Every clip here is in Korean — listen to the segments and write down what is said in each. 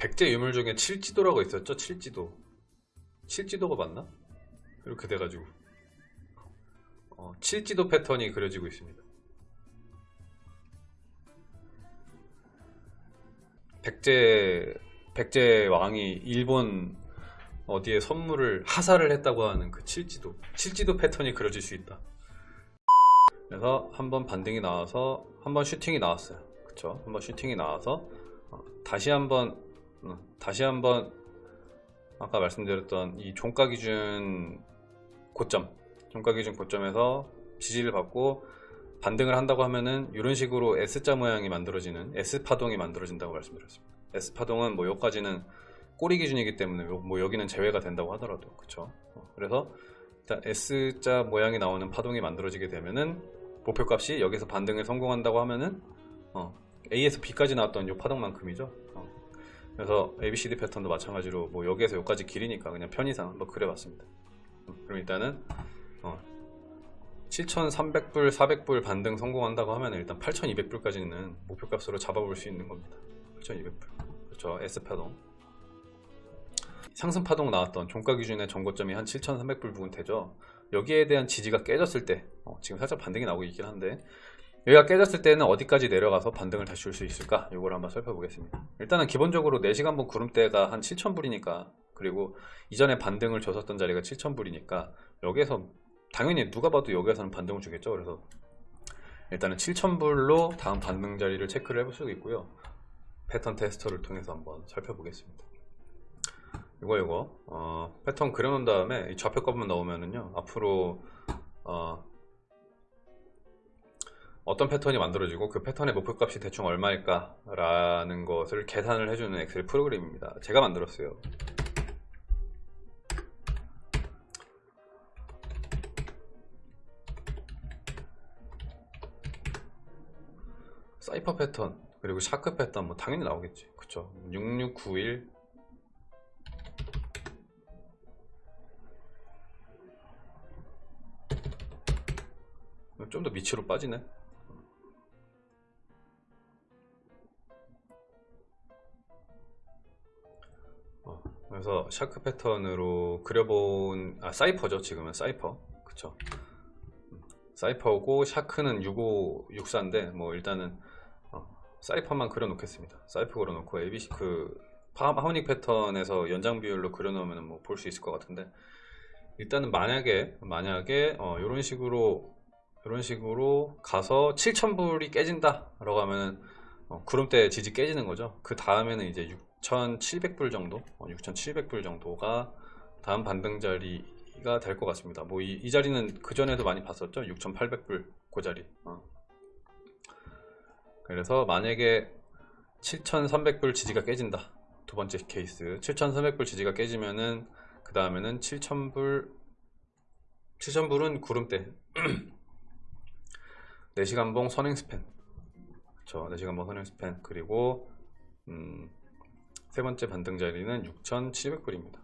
백제 유물 중에 칠지도라고 있었죠? 칠지도. 칠지도가 맞나? 이렇게 돼가지고 어, 칠지도 패턴이 그려지고 있습니다. 백제 백제 왕이 일본 어디에 선물을 하사를 했다고 하는 그 칠지도 칠지도 패턴이 그려질 수 있다. 그래서 한번 반등이 나와서 한번 슈팅이 나왔어요. 그쵸? 한번 슈팅이 나와서 어, 다시 한번 어, 다시 한번 아까 말씀드렸던 이 종가 기준 고점 종가 기준 고점에서 지지를 받고 반등을 한다고 하면은 이런 식으로 S자 모양이 만들어지는 S 파동이 만들어진다고 말씀드렸습니다. S 파동은 뭐 여기까지는 꼬리 기준이기 때문에 요- 뭐 여기는 제외가 된다고 하더라도 그쵸 어, 그래서 일단 S자 모양이 나오는 파동이 만들어지게 되면은 목표값이 여기서 반등을 성공한다고 하면은 어, A에서 B까지 나왔던 이 파동만큼이죠 어, 그래서 ABCD 패턴도 마찬가지로 뭐 여기에서 여기까지 길이니까 그냥 편의상 한번 그려봤습니다. 음, 그럼 일단은 어, 7,300불, 400불 반등 성공한다고 하면 일단 8,200불까지는 목표값으로 잡아볼 수 있는 겁니다. 8,200불. 그렇죠. S파동. 상승파동 나왔던 종가 기준의 전고점이 한 7,300불 부근 되죠. 여기에 대한 지지가 깨졌을 때 어, 지금 살짝 반등이 나오고 있긴 한데 여기가 깨졌을 때는 어디까지 내려가서 반등을 다시 줄 수 있을까? 이걸 한번 살펴보겠습니다. 일단은 기본적으로 4시간분 구름대가 한 7,000불이니까 그리고 이전에 반등을 줬었던 자리가 7,000불이니까 여기에서 당연히 누가 봐도 여기에서는 반등을 주겠죠. 그래서 일단은 7,000불로 다음 반등 자리를 체크를 해볼 수 있고요. 패턴 테스터를 통해서 한번 살펴보겠습니다. 이거 이거. 어, 패턴 그려놓은 다음에 이 좌표값만 넣으면은요 앞으로 어, 어떤 패턴이 만들어지고 그 패턴의 목표값이 대충 얼마일까 라는 것을 계산을 해주는 엑셀 프로그램입니다. 제가 만들었어요. cypher 패턴 그리고 shark 패턴 뭐 당연히 나오겠지. 그쵸? 6691 좀 더 밑으로 빠지네 그래서 shark 패턴으로 그려본 아 cypher죠 지금은 cypher. 그쵸. 음, cypher고 shark는 6564인데 뭐 일단은 어, cypher만 그려놓겠습니다. 사이퍼 그려놓고 ABC 그 파- harmonic 패턴에서 연장 비율로 그려놓으면 뭐 볼 수 있을 것 같은데 일단은 만약에 만약에 어, 이런 식으로 이런 식으로 가서 7,000불이 깨진다 라고 하면은 어, 구름대 지지 깨지는 거죠. 그 다음에는 이제 6,700불 정도? 어, 6,700불 정도가 다음 반등 자리가 될 것 같습니다. 뭐이 자리는 그 전에도 많이 봤었죠? 6,800불 그 자리. 어. 그래서 만약에 7,300불 지지가 깨진다. 두 번째 케이스. 7,300불 지지가 깨지면은 그 다음에는 7,000불 7,000불은 구름대. 4시간봉 선행 span. 그쵸? 4시간봉 선행 span. 그리고 음, 세 번째 반등 자리는 6,700불입니다.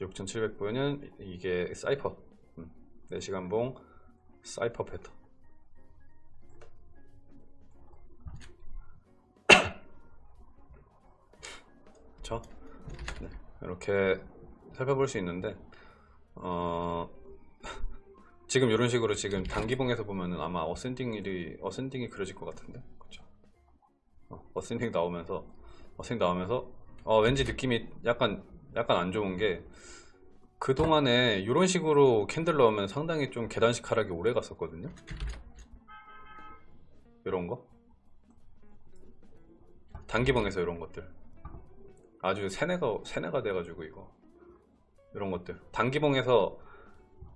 6,700불은 이게 사이퍼. 음, 4시간봉 사이퍼 패턴. 그쵸 네, 이렇게 살펴볼 수 있는데 어, 지금 이런 식으로 지금 단기봉에서 보면은 아마 ascending이 ascending이 그려질 것 같은데? 그쵸? 어, ascending 나오면서 ascending 나오면서 어, 왠지 느낌이 약간 약간 안 좋은 게 그동안에 이런 식으로 candle 넣으면 상당히 좀 계단식 하락이 오래 갔었거든요? 이런 거? 단기봉에서 이런 것들. 아주 세뇌가 세뇌가 돼가지고 이거. 이런 것들. 단기봉에서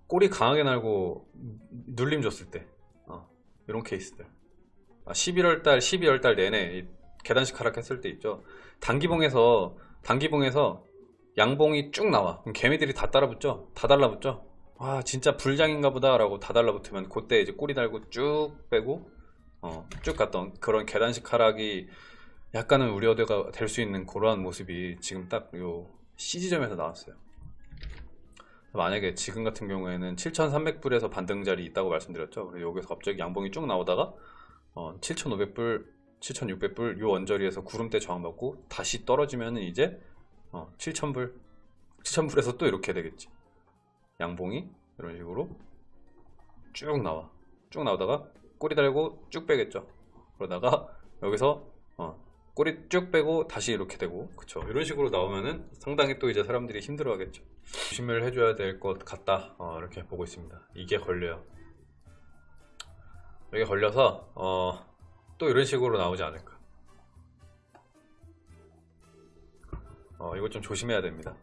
꼬리 강하게 날고 눌림 줬을 때. 어, 이런 케이스들. 아, 11월달 12월달 내내 이 계단식 하락했을 때 있죠. 단기봉에서 단기봉에서 양봉이 쭉 나와. 그럼 개미들이 다 따라붙죠? 다 달라붙죠? 와 진짜 불장인가 보다 라고 다 달라붙으면 그때 이제 꼬리 달고 쭉 빼고 어, 쭉 갔던 그런 계단식 하락이 약간은 우려가 될 수 있는 그러한 모습이 지금 딱 요 CG점에서 나왔어요. 만약에 지금 같은 경우에는 7,300불에서 반등 자리 있다고 말씀드렸죠. 그리고 여기서 갑자기 양봉이 쭉 나오다가 어, 7,500불 7,600불 요 언저리에서 구름대 저항 받고 다시 떨어지면 은 이제 어, 7,000불 7,000불에서 또 이렇게 되겠지. 양봉이 이런 식으로 쭉 나와. 쭉 나오다가 꼬리 달고 쭉 빼겠죠. 그러다가 여기서 어, 꼬리 쭉 빼고 다시 이렇게 되고 그쵸. 이런 식으로 나오면은 상당히 또 이제 사람들이 힘들어 하겠죠. 조심을 해줘야 될 것 같다. 어, 이렇게 보고 있습니다. 이게 걸려요. 여기 걸려서 어, 또 이런 식으로 나오지 않을까. 어, 이거 좀 조심해야 됩니다